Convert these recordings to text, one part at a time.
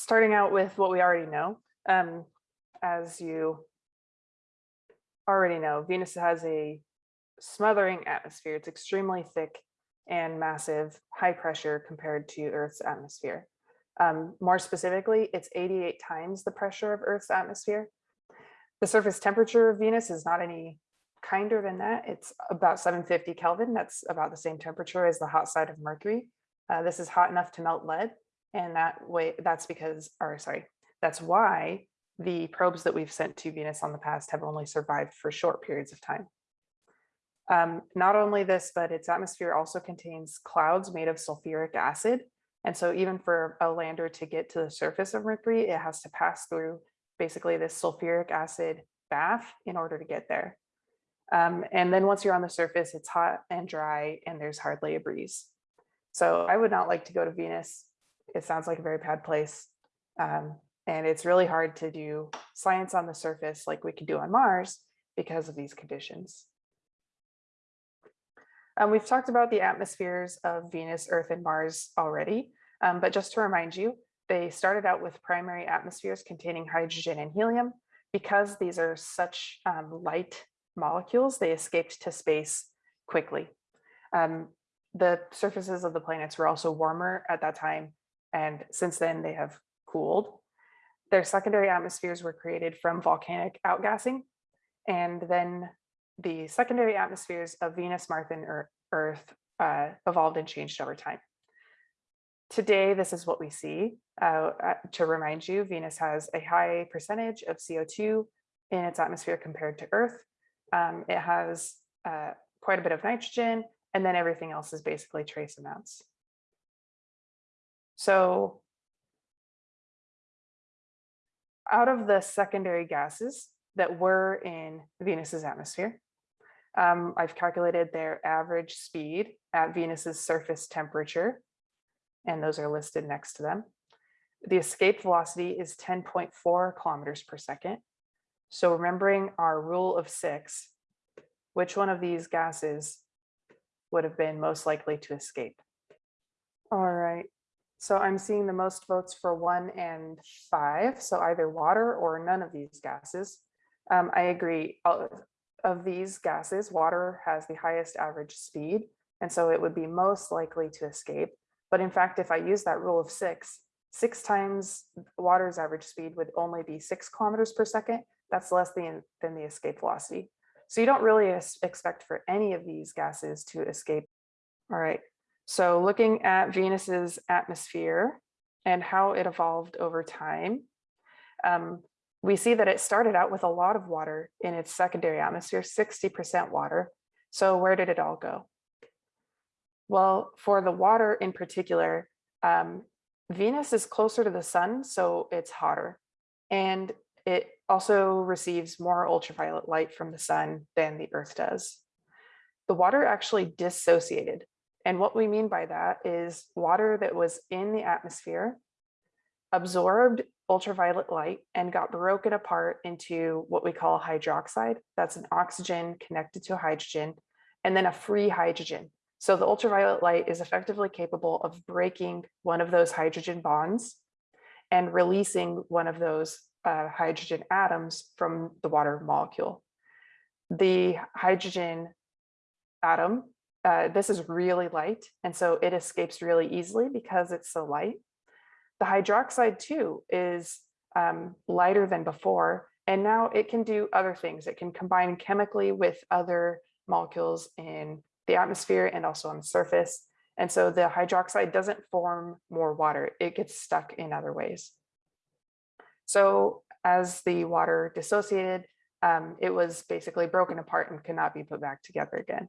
starting out with what we already know. Um, as you already know, Venus has a smothering atmosphere. It's extremely thick and massive, high pressure compared to Earth's atmosphere. Um, more specifically, it's 88 times the pressure of Earth's atmosphere. The surface temperature of Venus is not any kinder than that. It's about 750 Kelvin. That's about the same temperature as the hot side of Mercury. Uh, this is hot enough to melt lead. And that way, that's because, or sorry, that's why the probes that we've sent to Venus on the past have only survived for short periods of time. Um, not only this, but its atmosphere also contains clouds made of sulfuric acid. And so even for a lander to get to the surface of Mercury, it has to pass through basically this sulfuric acid bath in order to get there. Um, and then once you're on the surface, it's hot and dry and there's hardly a breeze. So I would not like to go to Venus. It sounds like a very bad place. Um, and it's really hard to do science on the surface like we could do on Mars because of these conditions. Um, we've talked about the atmospheres of Venus, Earth, and Mars already, um, but just to remind you, they started out with primary atmospheres containing hydrogen and helium. Because these are such um, light molecules, they escaped to space quickly. Um, the surfaces of the planets were also warmer at that time, and since then they have cooled. Their secondary atmospheres were created from volcanic outgassing, and then the secondary atmospheres of Venus, Mars, and Earth uh, evolved and changed over time. Today, this is what we see. Uh, uh to remind you, Venus has a high percentage of CO2 in its atmosphere compared to Earth. Um, it has uh, quite a bit of nitrogen, and then everything else is basically trace amounts. So out of the secondary gases that were in Venus's atmosphere, um, I've calculated their average speed at Venus's surface temperature, and those are listed next to them. The escape velocity is 10.4 kilometers per second. So remembering our rule of six, which one of these gases would have been most likely to escape? All right, so I'm seeing the most votes for one and five, so either water or none of these gases. Um, I agree of these gases, water has the highest average speed, and so it would be most likely to escape. But in fact, if I use that rule of six, six times water's average speed would only be six kilometers per second. That's less than, than the escape velocity. So you don't really expect for any of these gases to escape. All right, so looking at Venus's atmosphere and how it evolved over time, um, we see that it started out with a lot of water in its secondary atmosphere, 60% water. So where did it all go? Well, for the water in particular, um, Venus is closer to the sun, so it's hotter. And it also receives more ultraviolet light from the sun than the earth does. The water actually dissociated. And what we mean by that is water that was in the atmosphere absorbed ultraviolet light and got broken apart into what we call hydroxide. That's an oxygen connected to hydrogen and then a free hydrogen. So the ultraviolet light is effectively capable of breaking one of those hydrogen bonds and releasing one of those uh, hydrogen atoms from the water molecule. The hydrogen atom, uh, this is really light, and so it escapes really easily because it's so light. The hydroxide too is um, lighter than before, and now it can do other things. It can combine chemically with other molecules in the atmosphere and also on the surface. And so the hydroxide doesn't form more water, it gets stuck in other ways. So as the water dissociated, um, it was basically broken apart and cannot be put back together again.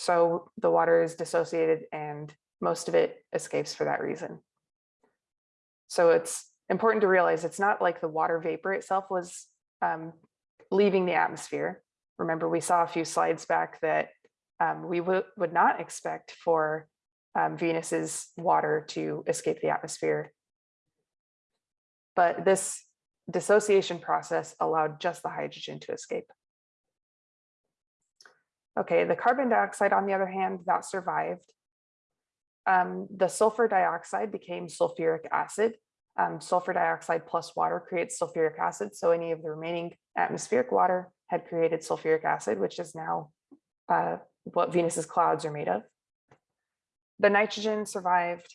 So the water is dissociated and most of it escapes for that reason. So it's important to realize it's not like the water vapor itself was um, leaving the atmosphere. Remember, we saw a few slides back that um, we would not expect for um, Venus's water to escape the atmosphere. But this dissociation process allowed just the hydrogen to escape. Okay, the carbon dioxide, on the other hand, that survived um, the sulfur dioxide became sulfuric acid. Um, sulfur dioxide plus water creates sulfuric acid. So any of the remaining atmospheric water had created sulfuric acid, which is now uh, what Venus's clouds are made of. The nitrogen survived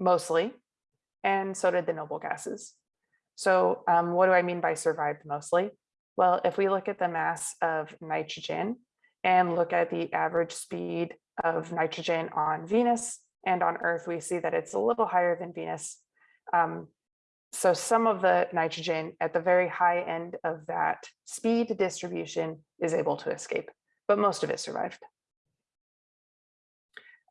mostly, and so did the noble gases. So um, what do I mean by survived mostly? Well, if we look at the mass of nitrogen and look at the average speed of nitrogen on Venus and on Earth, we see that it's a little higher than Venus. Um, so some of the nitrogen at the very high end of that speed distribution is able to escape, but most of it survived.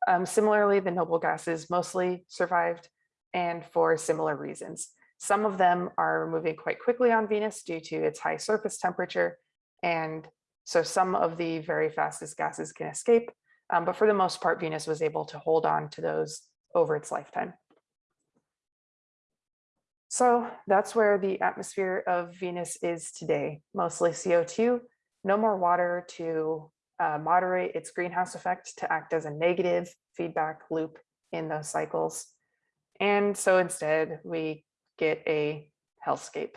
Um, similarly, the noble gases mostly survived and for similar reasons. Some of them are moving quite quickly on Venus due to its high surface temperature. And so some of the very fastest gases can escape. Um, but for the most part, Venus was able to hold on to those over its lifetime. So that's where the atmosphere of Venus is today, mostly CO2, no more water to uh, moderate its greenhouse effect to act as a negative feedback loop in those cycles. And so instead we get a hellscape.